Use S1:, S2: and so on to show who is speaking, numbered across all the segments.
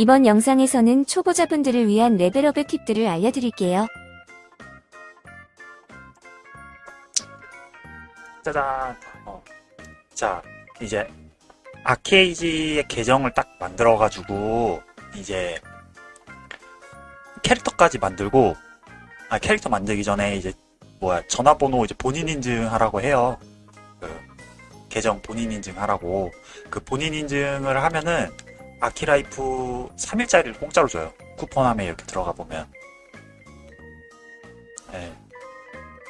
S1: 이번 영상에서는 초보자분들을 위한 레벨업의 팁들을 알려드릴게요.
S2: 짜잔. 어. 자, 이제 아케이지의 계정을 딱 만들어가지고 이제 캐릭터까지 만들고 아 캐릭터 만들기 전에 이제 뭐야 전화번호 이제 본인 인증하라고 해요. 그 계정 본인 인증하라고 그 본인 인증을 하면은 아키라이프 3일짜리를 공짜로 줘요. 쿠폰함에 이렇게 들어가 보면. 네.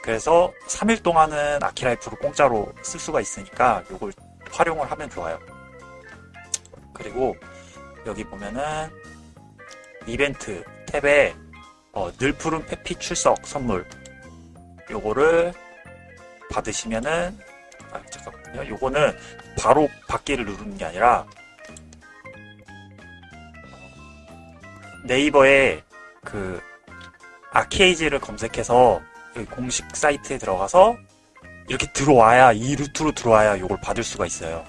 S2: 그래서 3일 동안은 아키라이프를 공짜로 쓸 수가 있으니까 이걸 활용을 하면 좋아요. 그리고 여기 보면은 이벤트 탭에 어, 늘 푸른 페피 출석 선물 요거를 받으시면은 아 잠깐만요. 요거는 바로 받기를 누르는 게 아니라 네이버에 그 아케이지를 검색해서 공식 사이트에 들어가서 이렇게 들어와야 이 루트로 들어와야 요걸 받을 수가 있어요.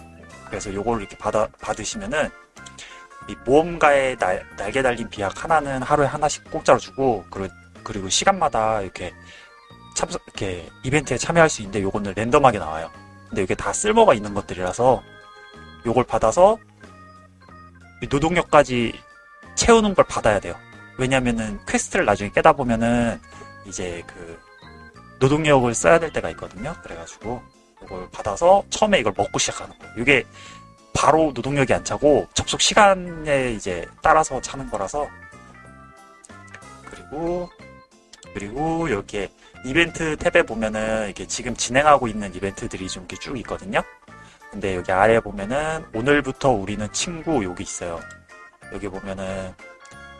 S2: 그래서 요걸 이렇게 받아 받으시면은 이 모험가의 날, 날개 달린 비약 하나는 하루에 하나씩 공짜로 주고 그리고, 그리고 시간마다 이렇게 참석 이렇게 이벤트에 참여할 수 있는데 요거는 랜덤하게 나와요. 근데 이게 다 쓸모가 있는 것들이라서 요걸 받아서 이 노동력까지 채우는 걸 받아야 돼요. 왜냐면은 퀘스트를 나중에 깨다 보면은 이제 그 노동력을 써야 될 때가 있거든요. 그래가지고 이걸 받아서 처음에 이걸 먹고 시작하는 거예요. 이게 바로 노동력이 안 차고 접속 시간에 이제 따라서 차는 거라서 그리고 그리고 이렇게 이벤트 탭에 보면은 이렇게 지금 진행하고 있는 이벤트들이 좀 이렇게 쭉 있거든요. 근데 여기 아래 보면은 오늘부터 우리는 친구 여기 있어요. 여기 보면은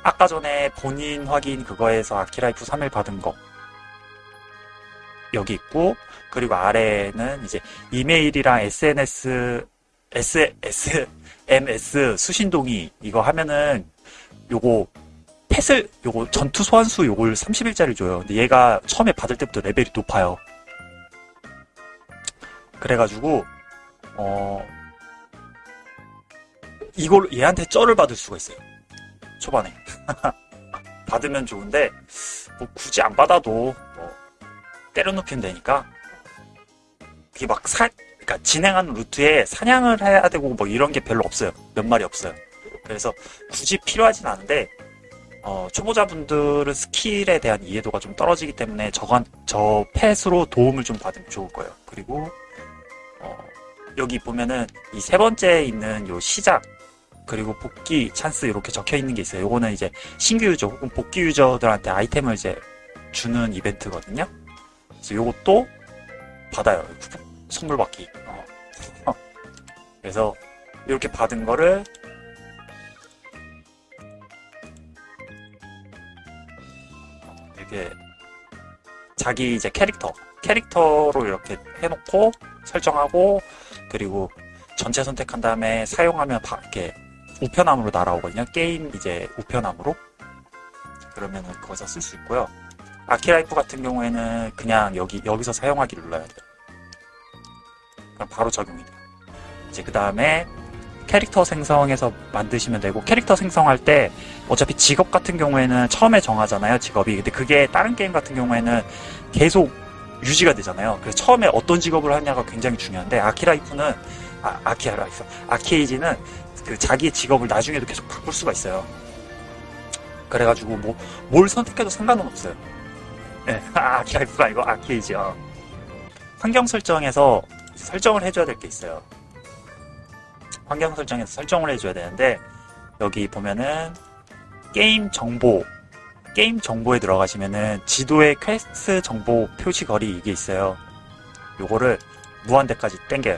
S2: 아까 전에 본인 확인 그거에서 아키라이프 3일 받은 거 여기 있고 그리고 아래에는 이제 이메일이랑 SNS S, SMS 수신동의 이거 하면은 요거 펫을 요거 전투 소환수 요걸 30일짜리 줘요. 근데 얘가 처음에 받을 때부터 레벨이 높아요. 그래가지고 어 이걸 얘한테 쩔을 받을 수가 있어요. 초반에 받으면 좋은데 뭐 굳이 안 받아도 뭐 때려눕히면 되니까 그게 막 사, 그러니까 진행하는 루트에 사냥을 해야 되고 뭐 이런 게 별로 없어요. 몇 마리 없어요. 그래서 굳이 필요하진 않은데 어, 초보자분들은 스킬에 대한 이해도가 좀 떨어지기 때문에 저건 저 펫으로 도움을 좀 받으면 좋을 거예요. 그리고 어, 여기 보면은 이 세 번째 있는 요 시작 그리고 복귀 찬스 이렇게 적혀 있는 게 있어요. 요거는 이제 신규 유저 혹은 복귀 유저들한테 아이템을 이제 주는 이벤트거든요. 그래서 요것도 받아요. 선물 받기. 어. 그래서 이렇게 받은 거를 이렇게 자기 이제 캐릭터 캐릭터로 이렇게 해놓고 설정하고 그리고 전체 선택한 다음에 사용하면 바, 이렇게 우편함으로 날아오거든요. 게임 이제 우편함으로 그러면은 거기서 쓸 수 있고요. 아키라이프 같은 경우에는 그냥 여기 여기서 사용하기를 눌러야 돼요. 그럼 바로 적용이 돼요. 이제 그 다음에 캐릭터 생성해서 만드시면 되고 캐릭터 생성할 때 어차피 직업 같은 경우에는 처음에 정하잖아요 직업이 근데 그게 다른 게임 같은 경우에는 계속 유지가 되잖아요 그래서 처음에 어떤 직업을 하냐가 굉장히 중요한데 아키라이프는 아, 아키라이프 아케이지는 그 자기의 직업을 나중에도 계속 바꿀 수가 있어요 그래가지고 뭐 뭘 선택해도 상관은 없어요 네, 아키라이프가 아니고 아키에이지요 환경 설정에서 설정을 해줘야 될 게 있어요 환경 설정에서 설정을 해줘야 되는데 여기 보면은 게임 정보 게임 정보에 들어가시면은 지도에 퀘스트 정보 표시 거리 이게 있어요. 요거를 무한대까지 땡겨요.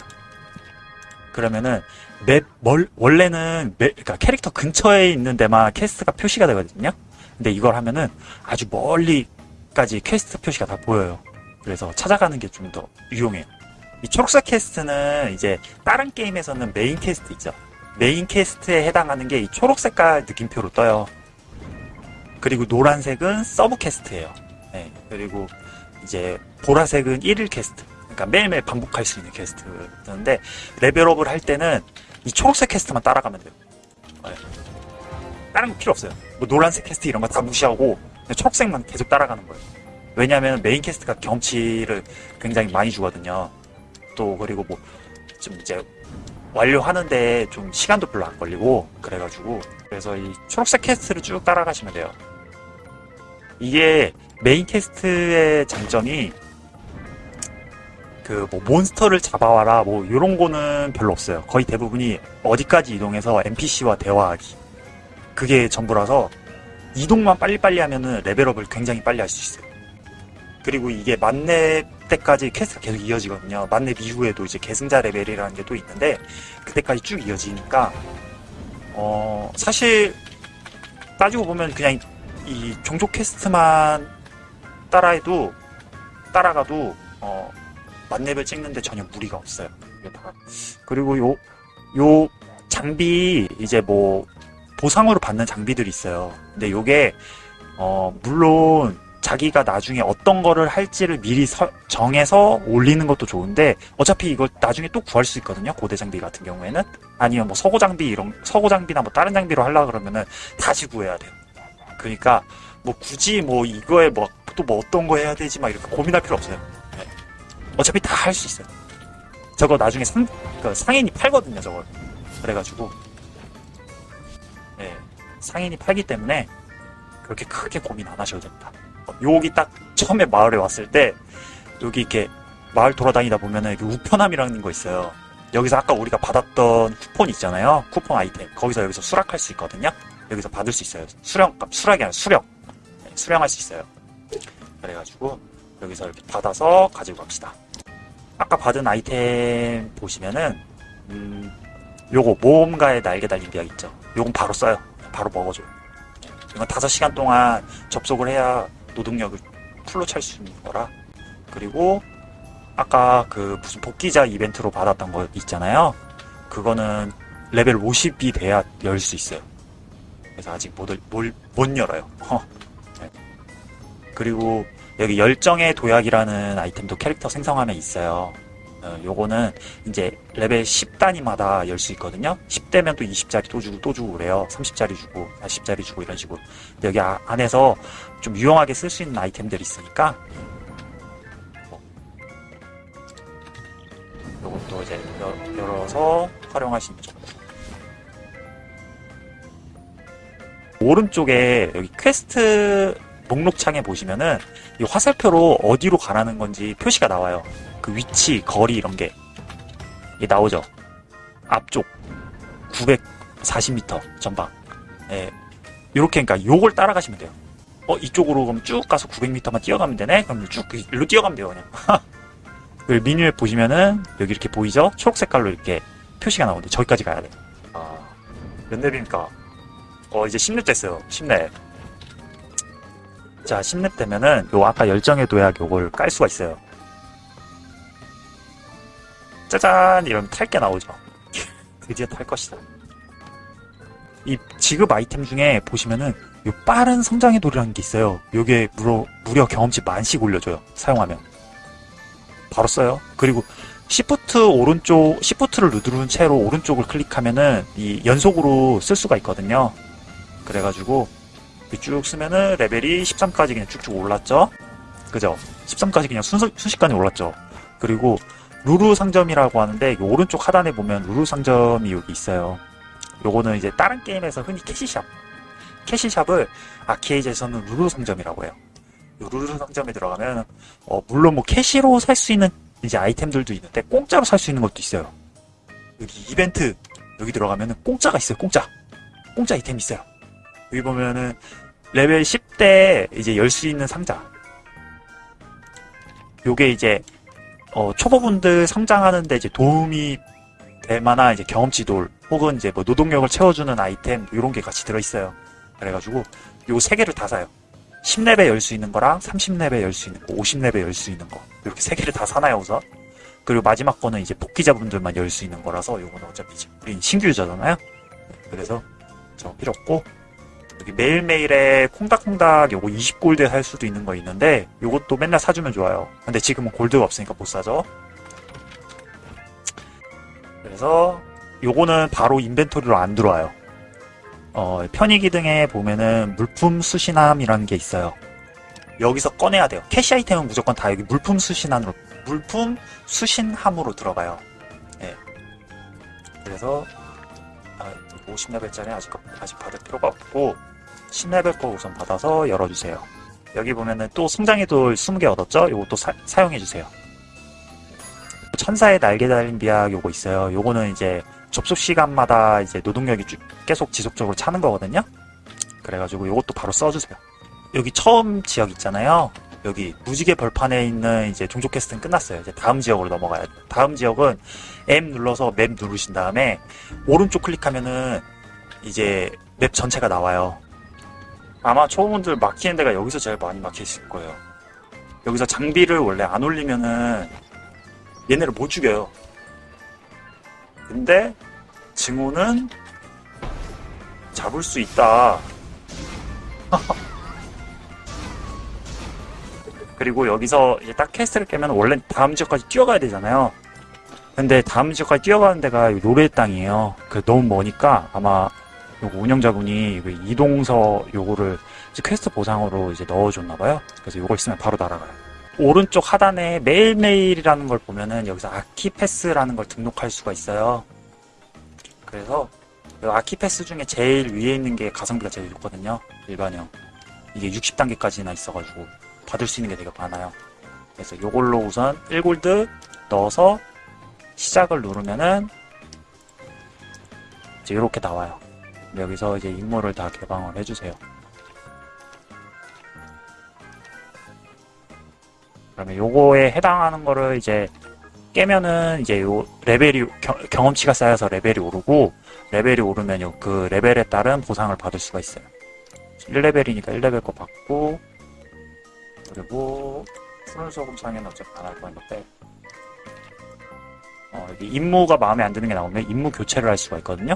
S2: 그러면은 맵 멀, 원래는 맵, 그러니까 캐릭터 근처에 있는 데만 퀘스트가 표시가 되거든요. 근데 이걸 하면은 아주 멀리까지 퀘스트 표시가 다 보여요. 그래서 찾아가는 게 좀 더 유용해요. 이 초록색 퀘스트는 이제 다른 게임에서는 메인 퀘스트 있죠. 메인 퀘스트에 해당하는 게 이 초록 색깔 느낌표로 떠요. 그리고 노란색은 서브 퀘스트예요. 네, 그리고 이제 보라색은 1일 퀘스트. 그러니까 매일매일 반복할 수 있는 퀘스트인데 레벨업을 할 때는 이 초록색 퀘스트만 따라가면 돼요. 네. 다른 거 필요 없어요. 뭐 노란색 퀘스트 이런 거 다 무시하고 초록색만 계속 따라가는 거예요. 왜냐하면 메인 퀘스트가 경치를 굉장히 많이 주거든요. 또 그리고 뭐 좀 이제 완료하는데 좀 시간도 별로 안 걸리고 그래가지고 그래서 이 초록색 퀘스트를 쭉 따라가시면 돼요. 이게 메인 퀘스트의 장점이 그 뭐 몬스터를 잡아와라 뭐 이런 거는 별로 없어요. 거의 대부분이 어디까지 이동해서 NPC와 대화하기 그게 전부라서 이동만 빨리빨리 하면은 레벨업을 굉장히 빨리 할 수 있어요. 그리고 이게 만렙 때까지 퀘스트가 계속 이어지거든요. 만렙 이후에도 이제 계승자 레벨이라는 게 또 있는데 그때까지 쭉 이어지니까 어 사실 따지고 보면 그냥 이 종족 퀘스트만 따라해도 따라가도 어 만렙을 찍는데 전혀 무리가 없어요. 그리고 요 요 장비 이제 뭐 보상으로 받는 장비들이 있어요. 근데 요게 어 물론 자기가 나중에 어떤 거를 할지를 미리 서- 정해서 올리는 것도 좋은데 어차피 이걸 나중에 또 구할 수 있거든요. 고대 장비 같은 경우에는 아니면 뭐 서고 장비 이런 서고 장비나 뭐 다른 장비로 하려 그러면은 다시 구해야 돼요. 그러니까 뭐 굳이 뭐 이거에 뭐 또뭐 어떤 거 해야 되지 막 이렇게 고민할 필요 없어요. 네. 어차피 다 할 수 있어요. 저거 나중에 상, 그 상인이 팔거든요, 저걸. 그래가지고, 네, 상인이 팔기 때문에 그렇게 크게 고민 안 하셔도 됩니다. 여기 딱 처음에 마을에 왔을 때, 여기 이렇게 마을 돌아다니다 보면은 이렇게 우편함이라는 거 있어요. 여기서 아까 우리가 받았던 쿠폰 있잖아요. 쿠폰 아이템. 거기서 여기서 수락할 수 있거든요. 여기서 받을 수 있어요. 수령, 수락이 아니라 수령. 네, 수령할 수 있어요. 그래가지고, 여기서 이렇게 받아서 가지고 갑시다. 아까 받은 아이템 보시면은 음, 요거 모험가의 날개 달린 비약 있죠. 요건 바로 써요. 바로 먹어줘요. 이건 5시간 동안 접속을 해야 노동력을 풀로 찰 수 있는 거라. 그리고 아까 그 무슨 복귀자 이벤트로 받았던 거 있잖아요. 그거는 레벨 50이 돼야 열 수 있어요. 그래서 아직 못, 못, 못 열어요. 허. 네. 그리고 여기 열정의 도약이라는 아이템도 캐릭터 생성하면 있어요. 어, 요거는 이제 레벨 10단위마다 열 수 있거든요. 10대면 또 20짜리 또 주고 또 주고 그래요. 30짜리 주고 40짜리 주고 이런 식으로. 여기 아- 안에서 좀 유용하게 쓸 수 있는 아이템들이 있으니까 뭐, 요것도 이제 열- 열어서 활용하시면 좋고 오른쪽에 여기 퀘스트 목록창에 보시면은 이 화살표로 어디로 가라는 건지 표시가 나와요. 그 위치, 거리 이런 게 나오죠. 앞쪽 940m 전방. 예. 요렇게 그러니까 요걸 따라가시면 돼요. 어 이쪽으로 그럼 쭉 가서 900m만 뛰어가면 되네. 그럼 쭉 일로 뛰어가면 돼요 그냥. 그 미니맵 보시면은 여기 이렇게 보이죠? 초록 색깔로 이렇게 표시가 나오는데 저기까지 가야 돼. 아, 몇 렙입니까? 어 이제 10렙 됐어요. 10렙. 자, 10렙 되면은 요 아까 열정의 도약 요걸 깔 수가 있어요. 짜잔 이러면 탈 게 나오죠. 드디어 탈 것이다. 이 지급 아이템 중에 보시면은 요 빠른 성장의 돌이라는 게 있어요. 요게 무려, 무려 경험치 만씩 올려줘요. 사용하면. 바로 써요. 그리고 시프트 오른쪽, 시프트를 누르는 채로 오른쪽을 클릭하면은 이 연속으로 쓸 수가 있거든요. 그래가지고 이렇게 쭉 쓰면은 레벨이 13까지 그냥 쭉쭉 올랐죠. 그죠? 13까지 그냥 순, 순식간에 올랐죠. 그리고 루루 상점이라고 하는데 이 오른쪽 하단에 보면 루루 상점이 여기 있어요. 요거는 이제 다른 게임에서 흔히 캐시샵. 캐시샵을 아키에이지에서는 루루 상점이라고 해요. 요 루루 상점에 들어가면 어, 물론 뭐 캐시로 살 수 있는 이제 아이템들도 있는데 공짜로 살 수 있는 것도 있어요. 여기 이벤트 여기 들어가면은 공짜가 있어요. 공짜. 공짜 아이템 있어요. 여기 보면은 레벨 10대 이제 열 수 있는 상자. 요게 이제 어, 초보분들 성장하는데 이제 도움이 될 만한 이제 경험치 돌 혹은 이제 뭐 노동력을 채워주는 아이템 이런 게 같이 들어있어요. 그래가지고 요 세 개를 다 사요. 10렙에 열수 있는 거랑 30렙에 열수 있는 거, 50렙에 열수 있는 거 이렇게 세 개를 다 사나요 우선? 그리고 마지막 거는 이제 복귀자분들만 열 수 있는 거라서 요거는 어차피 이제 우린 신규 유저잖아요. 그래서 저 필요 없고 여기 매일매일에 콩닥콩닥 요거 20골드에 살 수도 있는 거 있는데 요것도 맨날 사주면 좋아요. 근데 지금은 골드가 없으니까 못 사죠. 그래서 요거는 바로 인벤토리로 안 들어와요. 어, 편의 기능에 보면은 물품 수신함이라는 게 있어요. 여기서 꺼내야 돼요. 캐시 아이템은 무조건 다 여기 물품 수신함으로 물품 수신함으로 들어가요. 예. 그래서 아, 50레벨짜리 아직 아직 받을 필요가 없고 10레벨 거 우선 받아서 열어주세요. 여기 보면은 또 성장의 돌 20개 얻었죠? 요것도 사, 사용해주세요. 천사의 날개 달린 비약 요거 있어요. 요거는 이제 접속 시간마다 이제 노동력이 쭉 계속 지속적으로 차는 거거든요. 그래가지고 요것도 바로 써주세요. 여기 처음 지역 있잖아요. 여기 무지개 벌판에 있는 이제 종족 퀘스트는 끝났어요. 이제 다음 지역으로 넘어가야 돼. 다음 지역은 M 눌러서 맵 누르신 다음에 오른쪽 클릭하면은 이제 맵 전체가 나와요. 아마 초보분들 막히는 데가 여기서 제일 많이 막히실 거예요. 여기서 장비를 원래 안 올리면은 얘네를 못 죽여요. 근데 증오는 잡을 수 있다. 그리고 여기서 딱 퀘스트를 깨면 원래 다음 지역까지 뛰어가야 되잖아요. 근데 다음 지역까지 뛰어가는 데가 이 노래의 땅이에요. 그 너무 머니까 아마 요거 운영자분이 그 이동서 요거를 이제 퀘스트 보상으로 이제 넣어줬나봐요. 그래서 요거 있으면 바로 날아가요. 오른쪽 하단에 매일매일이라는 걸 보면은 여기서 아키패스라는 걸 등록할 수가 있어요. 그래서 이 아키패스 중에 제일 위에 있는 게 가성비가 제일 좋거든요. 일반형. 이게 60단계까지나 있어가지고 받을 수 있는 게 되게 많아요. 그래서 요걸로 우선 1골드 넣어서 시작을 누르면은 이제 이렇게 나와요. 여기서 이제 임무를 다 개방을 해주세요. 그러면 요거에 해당하는 거를 이제 깨면은 이제 요 레벨이 겨- 경험치가 쌓여서 레벨이 오르고 레벨이 오르면 요 그 레벨에 따른 보상을 받을 수가 있어요. 1레벨이니까 1레벨 거 받고 그리고 푸른 소금 상에는 어차피 안할 거니까 어, 임무가 마음에 안 드는 게 나오면 임무 교체를 할 수가 있거든요.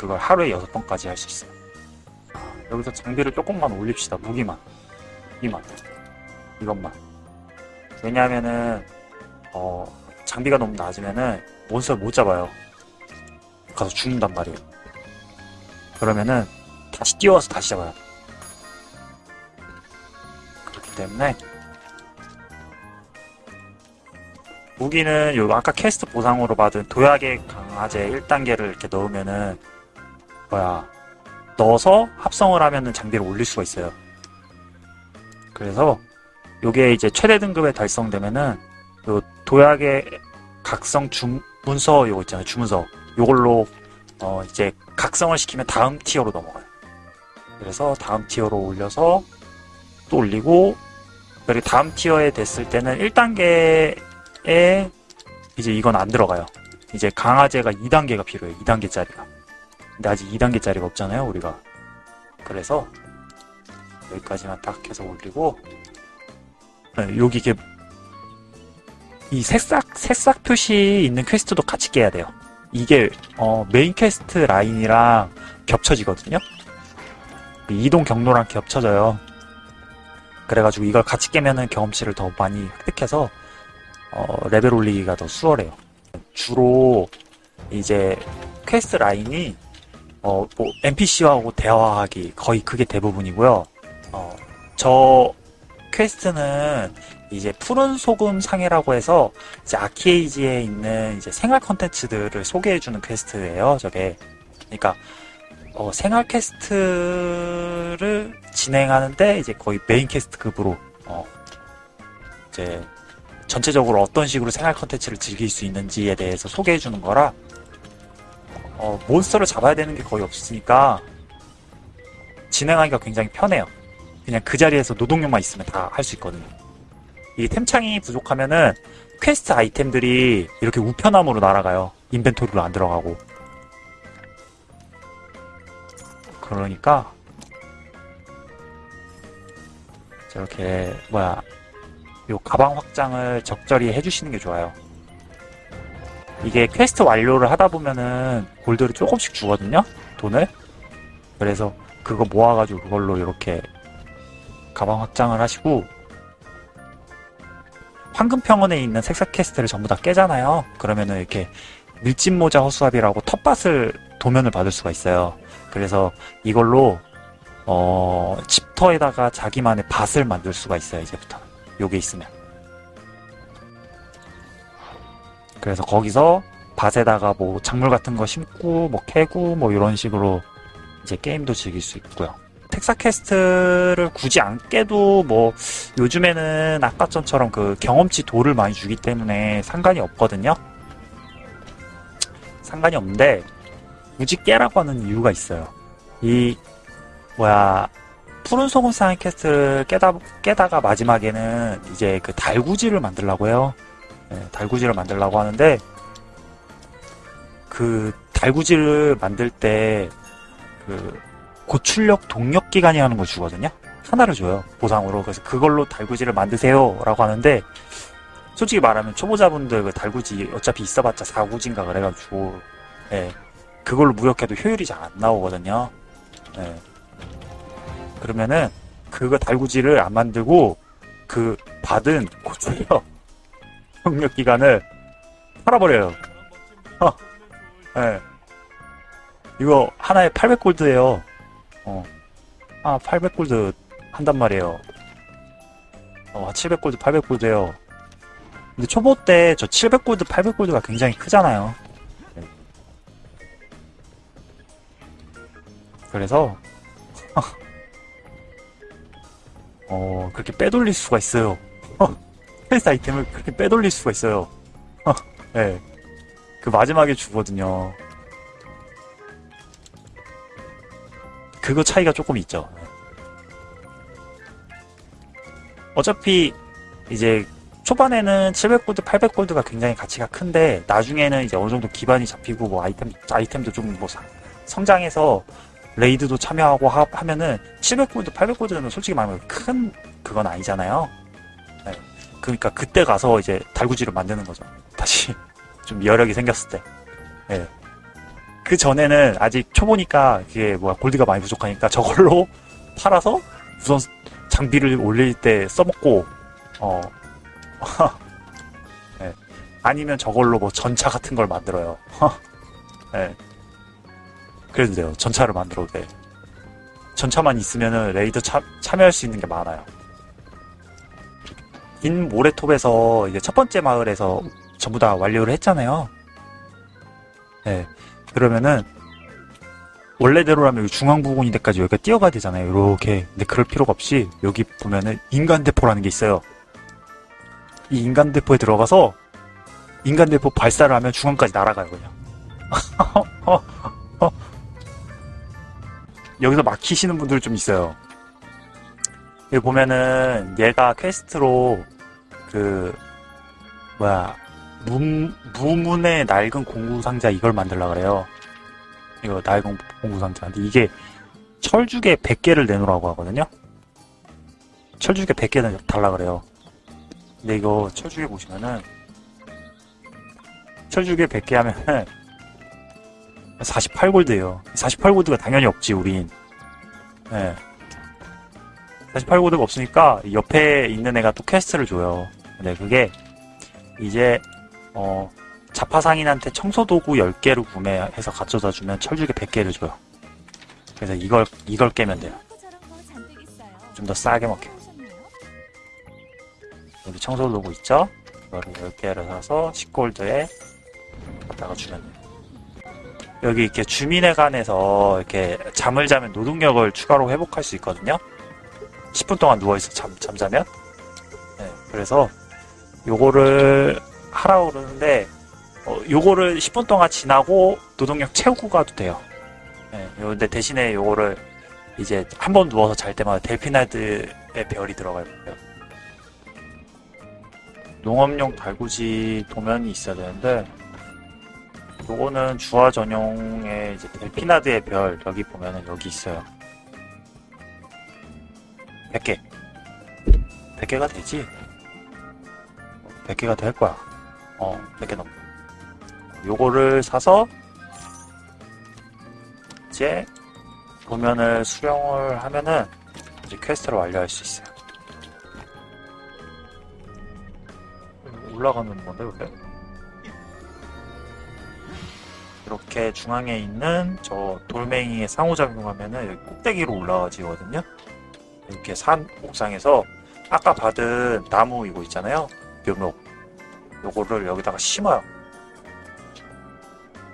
S2: 그걸 하루에 여섯 번까지 할 수 있어요. 여기서 장비를 조금만 올립시다. 무기만. 이만. 이것만. 왜냐하면은 어, 장비가 너무 낮으면은 몬스터를 못 잡아요. 가서 죽는단 말이에요. 그러면은 다시 뛰어와서 다시 잡아요. 그렇기 때문에 무기는 요 아까 캐스트 보상으로 받은 도약의 강화제 1단계를 이렇게 넣으면은 뭐야 넣어서 합성을 하면은 장비를 올릴 수가 있어요. 그래서 요게 이제 최대 등급에 달성되면은 요 도약의 각성 주 문서 요거 있잖아요. 주문서 요걸로 어 이제 각성을 시키면 다음 티어로 넘어가요. 그래서 다음 티어로 올려서 또 올리고 그리고 다음 티어에 됐을 때는 1단계에 이제 이건 안 들어가요. 이제 강화제가 2단계가 필요해요. 2단계짜리가. 근데 아직 2단계짜리가 없잖아요, 우리가. 그래서 여기까지만 딱 해서 올리고 네, 여기 이게 이 새싹 새싹 표시 있는 quest도 같이 깨야 돼요. 이게 어, main quest line이랑 겹쳐지거든요. 이동 경로랑 겹쳐져요. 그래가지고 이걸 같이 깨면은 경험치를 더 많이 획득해서 어, 레벨 올리기가 더 수월해요. 주로 이제 quest line이 어, 뭐 NPC하고 대화하기 거의 그게 대부분이고요. 어, 저 quest는 이제 푸른 소금 상회라고 해서 이제 아키에이지에 있는 이제 생활 컨텐츠들을 소개해주는 quest예요. 저게 그러니까 어, 생활 quest를 진행하는데 이제 거의 main quest급으로 어, 이제 전체적으로 어떤 식으로 생활 컨텐츠를 즐길 수 있는지에 대해서 소개해주는 거라 어, 몬스터를 잡아야 되는 게 거의 없으니까 진행하기가 굉장히 편해요. 그냥 그 자리에서 노동력만 있으면 다 할 수 있거든요. 이 템창이 부족하면은 퀘스트 아이템들이 이렇게 우편함으로 날아가요. inventory로 안 들어가고. 그러니까 저렇게 뭐야 요 가방 확장을 적절히 해주시는 게 좋아요. 이게 퀘스트 완료를 하다 보면은 골드를 조금씩 주거든요. 돈을. 그래서 그거 모아가지고 그걸로 이렇게 가방 확장을 하시고 황금평원에 있는 새싹 quest를 전부 다 깨잖아요. 그러면은 이렇게 밀짚모자 허수아비라고 텃밭을 도면을 받을 수가 있어요. 그래서 이걸로 어, 집터에다가 자기만의 밭을 만들 수가 있어요, 이제부터. 요게 있으면. 그래서 거기서 밭에다가 뭐 작물 같은 거 심고 뭐 캐고 뭐 이런 식으로 이제 게임도 즐길 수 있고요. 새싹 quest를 굳이 안 깨도 뭐 요즘에는 아까 전처럼 그 경험치 도를 많이 주기 때문에 상관이 없거든요. 상관이 없는데 굳이 깨라고 하는 이유가 있어요. 이 뭐야 푸른 소금 상회 quest를 깨다 깨다가 마지막에는 이제 그 달구지를 만들라고 해요. 네, 달구지를 만들라고 하는데 그 달구지를 만들 때 그 고출력 동력 기관이라는 걸 주거든요. 하나를 줘요 보상으로. 그래서 그걸로 달구지를 만드세요 라고 하는데 솔직히 말하면 초보자분들 그 달구지 어차피 있어봤자 4구지인가 그래가지고 예, 그걸로 무역해도 효율이 잘 안 나오거든요. 예. 그러면은 그거 달구지를 안 만들고 그 받은 고출력 동력 기간을 팔아버려요. 어. 예. 이거 하나에 800골드예요. 어. 아, 800골드 한단 말이에요. 어, 700골드, 800골드예요. 근데 초보 때 저 700골드, 800골드가 굉장히 크잖아요. 네. 그래서 어, 그렇게 빼돌릴 수가 있어요. 헬스 아이템을 그렇게 빼돌릴 수가 있어요. 예. 그 마지막에 주거든요. 그거 차이가 조금 있죠. 어차피 이제 초반에는 700골드, 800골드가 굉장히 가치가 큰데 나중에는 이제 어느 정도 기반이 잡히고 뭐 아이템 아이템도 좀 뭐 성장해서 레이드도 참여하고 하, 하면은 700골드, 800골드는 솔직히 말하면 큰 그건 아니잖아요. 네. 그러니까 그때 가서 이제 달구지를 만드는 거죠. 다시 좀 여력이 생겼을 때. 네. 그 전에는 아직 초보니까 이게 뭐야 골드가 많이 부족하니까 저걸로 팔아서 우선 장비를 올릴 때 써먹고 어 네. 아니면 저걸로 뭐 전차 같은 걸 만들어요. 네. 그래도 돼요. 전차를 만들어도 돼. 전차만 있으면은 레이더 참, 참여할 수 있는 게 많아요. 인 모래톱에서 이제 첫 번째 마을에서 전부 다 완료를 했잖아요. 네. 그러면은 원래대로라면 여기 중앙 부근인데까지 여기가 뛰어가야 되잖아요. 이렇게. 근데 그럴 필요가 없이 여기 보면은 인간 대포라는 게 있어요. 이 인간 대포에 들어가서 인간 대포 발사를 하면 중앙까지 날아가요, 그냥. 여기서 막히시는 분들 좀 있어요. 여기 보면은 얘가 퀘스트로 그 뭐야 문, 무문의 낡은 공구 상자 이걸 만들라 그래요. 이거 낡은 공구 상자. 근데 이게 철죽에 100개를 내놓으라고 하거든요. 철죽에 100개는 달라 그래요. 근데 이거 철죽에 보시면은 철죽에 100개 하면은 48골드예요. 48골드가 당연히 없지 우린. 네. 48골드가 없으니까 옆에 있는 애가 또 quest를 줘요. 근데 그게 이제 어, 잡화상인한테 청소도구 10개를 구매해서 가져다 주면 철주괴 100개를 줘요. 그래서 이걸, 이걸 깨면 돼요. 좀 더 싸게 먹게. 여기 청소도구 있죠? 이거를 10개를 사서 10골드에 갖다가 주면 돼요. 여기 이렇게 주민회관에서 이렇게 잠을 자면 노동력을 추가로 회복할 수 있거든요? 10분 동안 누워있어 잠, 잠자면? 네, 그래서 요거를 하라고 그러는데 어, 요거를 10분 동안 지나고 노동력 채우고 가도 돼요. 네, 근데 대신에 요거를 이제 한 번 누워서 잘 때마다 델피나드의 별이 들어갈 거예요. 농업용 달구지 도면이 있어야 되는데 요거는 주화 전용의 이제 델피나드의 별 여기 보면은 여기 있어요. 100개. 100개가 되지? 100개가 될 거야. 어, 100개 넘. 요거를 사서 이제 도면을 수령을 하면은 이제 quest를 완료할 수 있어요. 올라가는 건데 왜? 이렇게 중앙에 있는 저 돌멩이에 상호작용하면은 여기 꼭대기로 올라가지거든요. 이렇게 산 옥상에서 아까 받은 나무 이거 있잖아요. 묘목. 요거를 여기다가 심어요.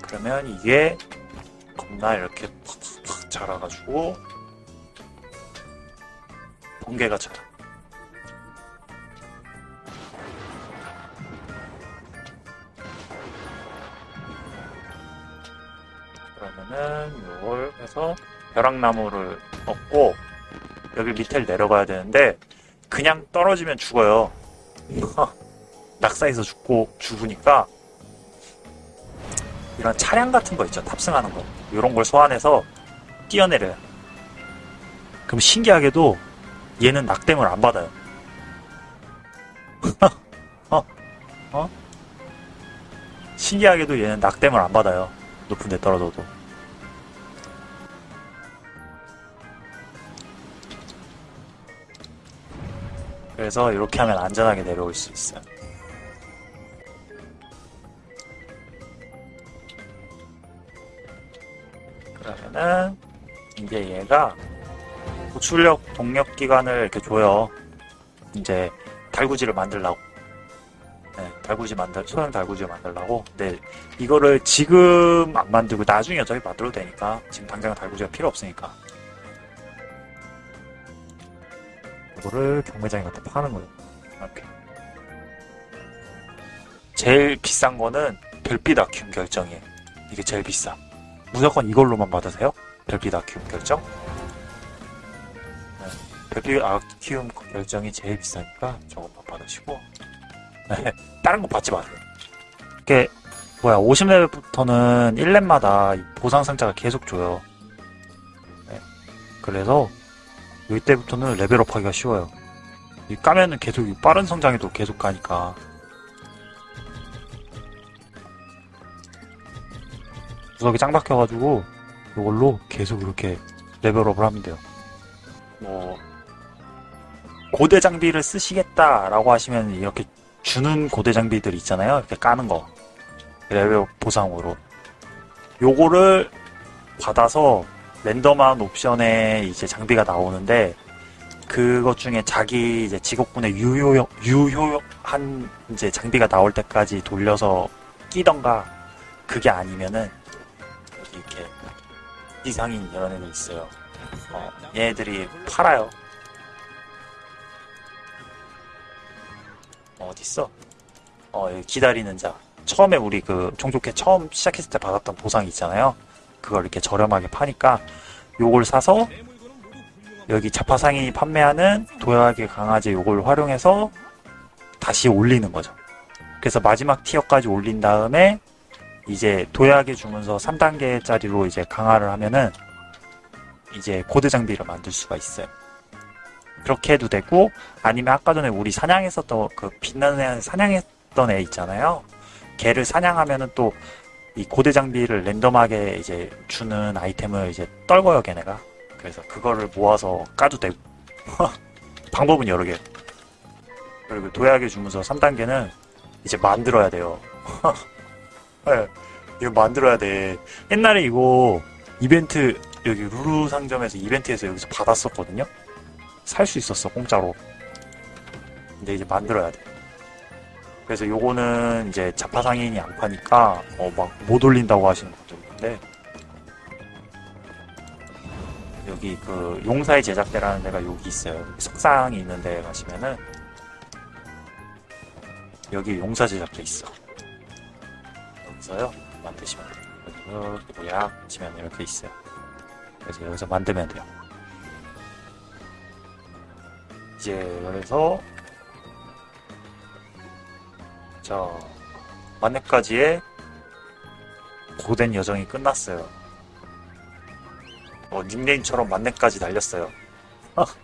S2: 그러면 이게 겁나 이렇게 팍팍팍 자라가지고 번개가 자라. 그러면은 요걸 해서 벼락나무를 얻고 여기 밑에를 내려가야 되는데 그냥 떨어지면 죽어요. 낙사해서 죽고 죽으니까 이런 차량 같은 거 있죠 탑승하는 거 이런 걸 소환해서 뛰어내려요. 그럼 신기하게도 얘는 낙뎀을 안 받아요. 어? 어? 신기하게도 얘는 낙뎀을 안 받아요. 높은 데 떨어져도. 그래서 이렇게 하면 안전하게 내려올 수 있어요. 그러면은 이제 얘가 고출력 동력 기관을 이렇게 줘요. 이제 달구지를 만들라고. 네, 달구지 만들 소형 달구지를 만들라고. 근데 이거를 지금 안 만들고 나중에 어차피 만들어도 되니까 지금 당장 달구지가 필요 없으니까. 이거를 경매장에 갖다 파는 거예요. 이렇게. 제일 비싼 거는 별빛 아큐움 결정이에요. 이게 제일 비싸. 무조건 이걸로만 받으세요. 별빛 아큐움 결정. 네, 별빛 아큐움 결정이 제일 비싸니까 저것만 받으시고. 네, 다른 거 받지 마세요. 이게 뭐야 50레벨부터는 1렙마다 보상 상자가 계속 줘요. 네, 그래서 이때부터는 레벨업 하기가 쉬워요. 이 까면은 계속 이 빠른 성장에도 계속 가니까. 구석이 짱 박혀가지고 이걸로 계속 이렇게 레벨업을 하면 돼요. 뭐 고대 장비를 쓰시겠다 라고 하시면 이렇게 주는 고대 장비들 있잖아요. 이렇게 까는 거 레벨업 보상으로 요거를 받아서 랜덤한 옵션에 이제 장비가 나오는데 그것 중에 자기 이제 직업군의 유효 유효한 이제 장비가 나올 때까지 돌려서 끼던가 그게 아니면은 이렇게 이상인 이런 애들 있어요. 어, 얘네들이 팔아요. 어, 어딨어? 어, 기다리는 자. 처음에 우리 그 종족회 처음 시작했을 때 받았던 보상 있잖아요. 그걸 이렇게 저렴하게 파니까 요걸 사서 여기 자파상인이 판매하는 도약의 강아지 요걸 활용해서 다시 올리는 거죠. 그래서 마지막 티어까지 올린 다음에 이제 도약의 주문서 3단계짜리로 이제 강화를 하면은 이제 고대 장비를 만들 수가 있어요. 그렇게 해도 되고 아니면 아까 전에 우리 사냥했었던 그 빛나는 애 사냥했던 애 있잖아요. 걔를 사냥하면은 또 이 고대 장비를 랜덤하게 이제 주는 아이템을 이제 떨궈요 걔네가. 그래서 그거를 모아서 까도 되고 방법은 여러 개. 그리고 도약의 주문서 3단계는 이제 만들어야 돼요. 네, 이거 만들어야 돼. 옛날에 이거 이벤트 여기 루루 상점에서 이벤트에서 여기서 받았었거든요. 살 수 있었어 공짜로. 근데 이제 만들어야 돼. 그래서 요거는 이제 잡화 상인이 안 파니까 어 막 못 올린다고 하시는 분들 있는데 여기 그 용사의 제작대라는 데가 여기 있어요. 석상이 있는 데 가시면은 여기 용사 제작대 있어. 여기서요 만드시면 돼요. 여기 도약 치면 이렇게 있어요. 그래서 여기서 만들면 돼요. 이제 여기서 자 만렙까지의 고된 여정이 끝났어요. 어, 닉네임처럼 만렙까지 달렸어요.